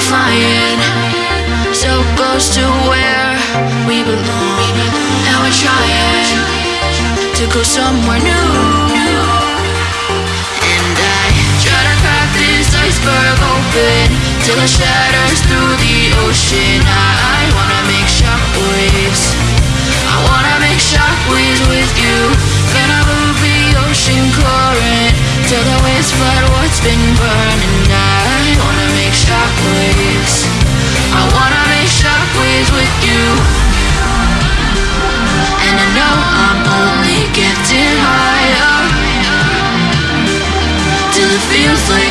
flying So close to where we belong. And we're trying to go somewhere new. And I try to crack this iceberg open Till it shatters through the ocean. I, I wanna make shockwaves. I wanna make shockwaves with you. Gonna move the ocean current Till the waves flood what's been burned. Seriously?